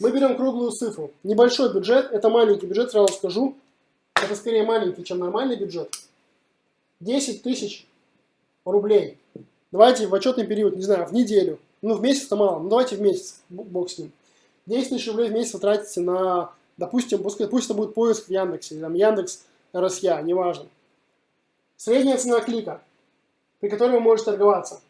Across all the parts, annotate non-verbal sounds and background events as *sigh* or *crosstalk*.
Мы берем круглую цифру. Небольшой бюджет, это маленький бюджет, сразу скажу. Это скорее маленький, чем нормальный бюджет. 10 тысяч рублей. Давайте в отчетный период, не знаю, в неделю. Ну, в месяц-то мало, ну давайте в месяц, бог с ним. 10 тысяч рублей в месяц вы тратите на, допустим, пусть, пусть это будет поиск в Яндексе, или там Яндекс РСЯ, неважно. Средняя цена клика, при которой вы можете торговаться.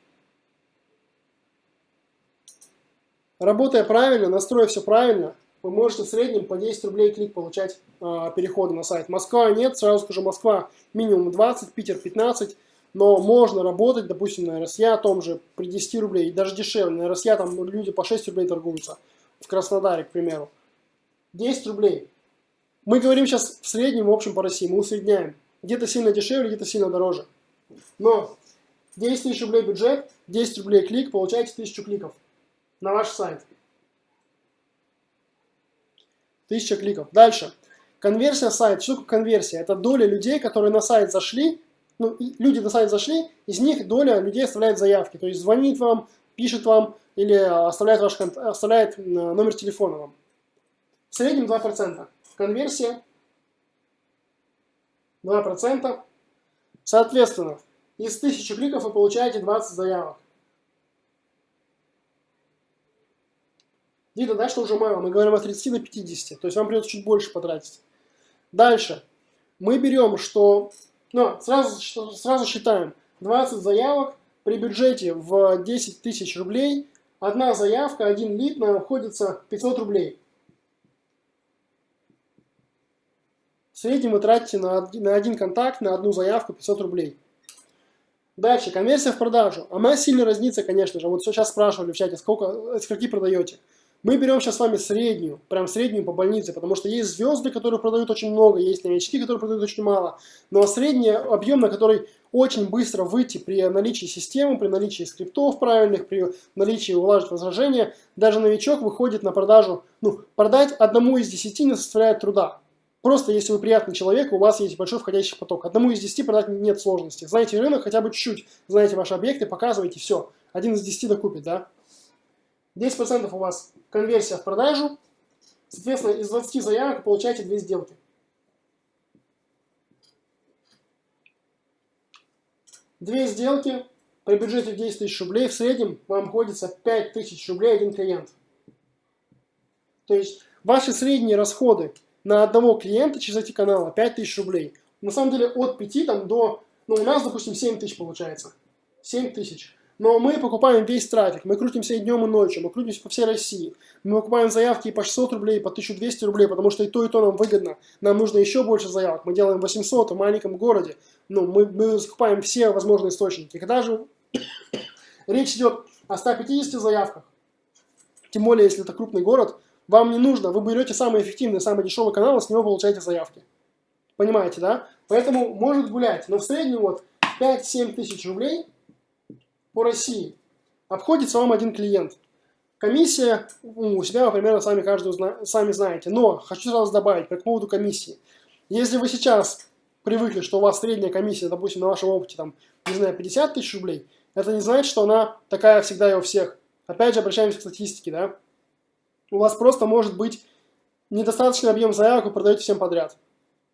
Работая правильно, настроив все правильно, вы можете в среднем по 10 рублей клик получать э, переходы на сайт. Москва нет, сразу скажу, Москва минимум 20, Питер 15, но можно работать, допустим, на РСЯ том же при 10 рублей, даже дешевле. На РСЯ там люди по 6 рублей торгуются, в Краснодаре, к примеру. 10 рублей. Мы говорим сейчас в среднем, в общем, по России, мы усредняем. Где-то сильно дешевле, где-то сильно дороже. Но 10 тысяч рублей бюджет, 10 рублей клик, получаете 1000 кликов на ваш сайт. 1000 кликов. Дальше. Конверсия сайта. Что такое конверсия? Это доля людей, которые на сайт зашли, ну, люди на сайт зашли, из них доля людей оставляет заявки. То есть звонит вам, пишет вам или оставляет, ваш, оставляет номер телефона вам. В среднем 2%. Конверсия 2%. Соответственно, из 1000 кликов вы получаете 20 заявок. Видно, да, что уже мало. Мы говорим о 30 до 50. То есть вам придется чуть больше потратить. Дальше. Мы берем, что... Ну, сразу, сразу считаем. 20 заявок при бюджете в 10 тысяч рублей. Одна заявка, один лид нам обходится 500 рублей. В среднем вы тратите на, на один контакт, на одну заявку 500 рублей. Дальше, конверсия в продажу. Она сильно разнится, конечно же. Вот сейчас спрашивали в чате, сколько, скольки продаете. Мы берем сейчас с вами среднюю, прям среднюю по больнице, потому что есть звезды, которые продают очень много, есть новички, которые продают очень мало. Но средний объем, на который очень быстро выйти при наличии системы, при наличии скриптов правильных, при наличии улаживать возражения, даже новичок выходит на продажу, ну, продать одному из десяти не составляет труда. Просто если вы приятный человек, у вас есть большой входящий поток. Одному из десяти продать нет сложности. Знаете рынок хотя бы чуть-чуть, знаете ваши объекты, показываете, все. Один из десяти докупит, да? 10% у вас конверсия в продажу. Соответственно, из 20 заявок получаете 2 сделки. Две сделки при бюджете 10 тысяч рублей в среднем вам обходится 5 тысяч рублей один клиент. То есть ваши средние расходы на одного клиента через эти каналы 5 тысяч рублей. На самом деле от 5 там, до, ну у нас, допустим, 7 тысяч получается. 7 тысяч. Но мы покупаем весь трафик, мы крутимся и днем, и ночью, мы крутимся по всей России. Мы покупаем заявки и по 600 рублей, по 1200 рублей, потому что и то, и то нам выгодно. Нам нужно еще больше заявок. Мы делаем 800 в маленьком городе. Ну, мы, мы закупаем все возможные источники. Когда же *coughs* речь идет о 150 заявках, тем более, если это крупный город, вам не нужно, вы берете самый эффективный, самый дешевый канал, и с него получаете заявки. Понимаете, да? Поэтому может гулять, но в среднем вот 5-7 тысяч рублей – по России обходится вам один клиент. Комиссия у себя, примерно, сами каждый сами знаете. Но хочу сразу добавить по поводу комиссии. Если вы сейчас привыкли, что у вас средняя комиссия, допустим, на вашем опыте, там, не знаю, 50 тысяч рублей, это не значит, что она такая всегда и у всех. Опять же, обращаемся к статистике, да. У вас просто может быть недостаточный объем заявок, вы продаете всем подряд.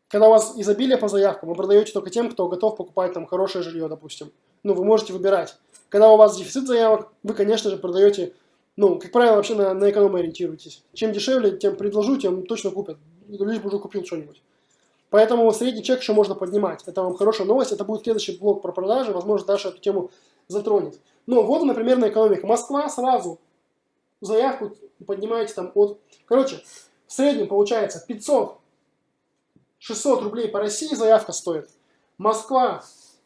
Когда у вас изобилие по заявкам, вы продаете только тем, кто готов покупать там хорошее жилье, допустим. Ну, вы можете выбирать. Когда у вас дефицит заявок, вы, конечно же, продаете, ну, как правило, вообще на, на экономию ориентируетесь. Чем дешевле, тем предложу, тем точно купят. Лишь бы уже купил что-нибудь. Поэтому средний чек еще можно поднимать. Это вам хорошая новость. Это будет следующий блок про продажи. Возможно, Даша эту тему затронет. Но вот, например, на экономике. Москва сразу заявку поднимаете там от... Короче, в среднем получается 500 600 рублей по России заявка стоит. Москва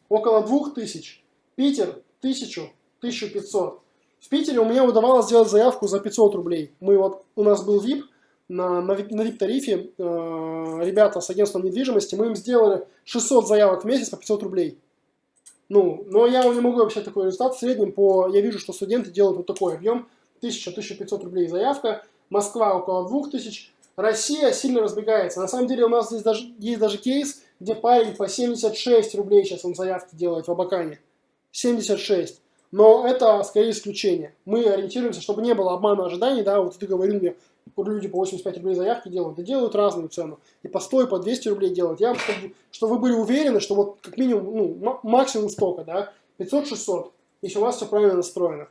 около 2000. Питер 1000, 1500. В Питере у меня удавалось сделать заявку за 500 рублей. Мы вот, у нас был VIP, на, на, на VIP-тарифе э, ребята с агентством недвижимости, мы им сделали 600 заявок в месяц по 500 рублей. Ну, но я не могу вообще такой результат. В среднем по, я вижу, что студенты делают вот такой объем, 1000-1500 рублей заявка, Москва около 2000, Россия сильно разбегается. На самом деле у нас здесь даже, есть даже кейс, где парень по 76 рублей сейчас он заявки делает в Абакане. 76. но это скорее исключение. Мы ориентируемся, чтобы не было обмана ожиданий, да, вот ты говорил мне, люди по 85 рублей заявки делают, да делают разную цену, и по 100, и по 200 рублей делают. Я, чтобы, чтобы вы были уверены, что вот как минимум, ну, максимум столько, да, 500-600, если у вас все правильно настроено.